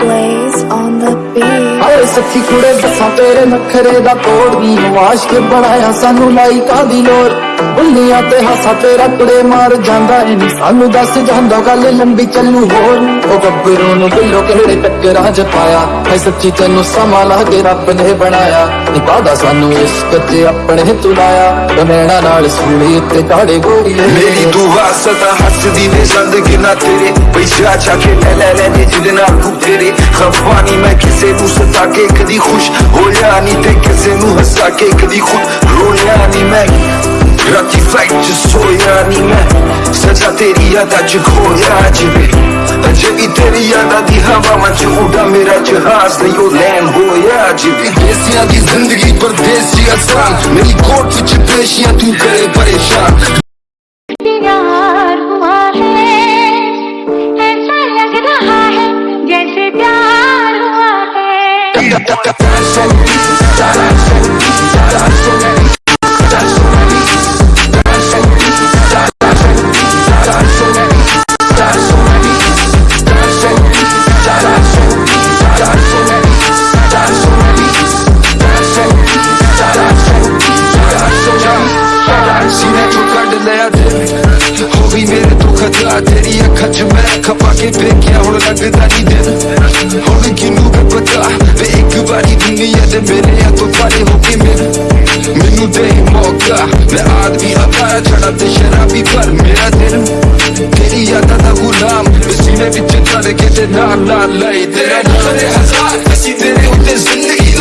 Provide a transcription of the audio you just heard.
Blaze on the beat. ਸੱਚੀ ਕੁੜੇ ਦੱਸਾਂ, ਤੇਰੇ ਨਖਰੇ ਦਾ ਤੋੜਦੀ ਨਵਾਸ਼ ਕੇ ਬਣਾਇਆ ਸਾਨੂੰ ਲਾਈਕਾਂ ਦੀ ਲੋੜ। ਬੁੱਲੀਆਂ ਤੇ ਹਾਸਾ ਤੇਰਾ ਕੁੜੇ ਮਾਰ ਜਾਂਦਾ ਏ ਨੀ ਸਾਨੂੰ ਦੱਸ ਜਾਂਦਾ ਗੱਲ ਲੰਬੀ ਚੱਲੂ ਹੋਰ। ਉਹ ਗੱਭਰੂ ਨੂੰ ਬਿੱਲੋ ਕਿਹੜੇ ਟੱਕਰਾਂ ਚ ਪਾਇਆ? ਹੈ ਸੱਚੀ ਤੈਨੂੰ ਸਮਾਂ ਲਾ ਕੇ ਰੱਬ ਨੇ ਬਣਾਇਆ। ਇਬਾਦਾ ਸਾਨੂੰ ਇਸ ਕੱਚੇ ਆਪਣੇ ਤੁਲਾਇਆ ਬਨੇਣਾ ਨਾਲ ਸੂਲੀ ਉੱਤੇ ਕਾੜੇ ਗੋਰੀਏ। ਮੇਰੀ ਦੁਆ ਸਦਾ ਹੱਸਦੀ ਵੇ ਜ਼ਿੰਦਗੀ ਨਾ ਤੇਰੇ। ਪੈਸਾ ਚਾ ਕੇ ਲੈ ਲੈ ਲੈ ਜਿਹਦੇ ਨਾਲ ਤੂੰ ਤੇਰੇ। ਖਫਾ ਮੈਂ ਕਿਸੇ ਨੂੰ ਕੇ ਕਦੀ ਖੁਸ਼ ਹੋਇਆ ਨਹੀਂ ਤੇ ਕਿਸੇ ਨੂੰ ਹੱਸਾ ਕੇ ਕਦੀ ਖੁਦ ਰੋਇਆ ਨਹੀਂ ਮੈਂ। ਰਾਤੀ ਫਲਾਈਟ ਚ ਸੋਇਆ ਨਹੀਂ ਮੈਂ। ਸਜ਼ਾ ਤੇਰੀ ਯਾਦਾਂ ਚ ਖੋਇਆ ਜਿਵੇਂ। ਅਜੇ ਵੀ ਤੇਰੀ ਯਾਦਾਂ ਦੀ ਹਵਾਵਾਂ ਚ ਉਡਾ ਮੇਰਾ ਜਹਾਜ਼ ਨਹੀਂ ਉਹ ਲੈਂਡ ਹੋਇਆ ਜਿਵੇਂ। ਦੇਸੀਆਂ ਦੀ ਜ਼ਿੰਦਗੀ ਪਰਦੇਸੀ ਆਸਾਨ ਮੇਰੀ ਕੋਟ ਵਿੱਚ ਪੇਸ਼ੀਆਂ ਤੂੰ ਕਰੇ ਪਰੇਸ਼ਾਨ। है ਸੀਨੇ ਚੋਂ ਕੱਢ ਲਿਆ ਦਿਲ ਹੋ ਗਈ ਮੇਰੇ कचरा तेरी अखा च मैं खपा के फेंकिया हुन लगदा नी दिन हुन किन्नू के पता वे एक बारी दुनिया दे मेरे या तो पारे हो के मेरे मेनू दे मौका मैं आदमी अपाया छड़ा ते शराबी पर मेरा दिल तेरी यादा दा गुलाम सीने विच तड़के ते नाल नाल लाई तेरा नाम है हजार असी तेरे उत्ते जिंदगी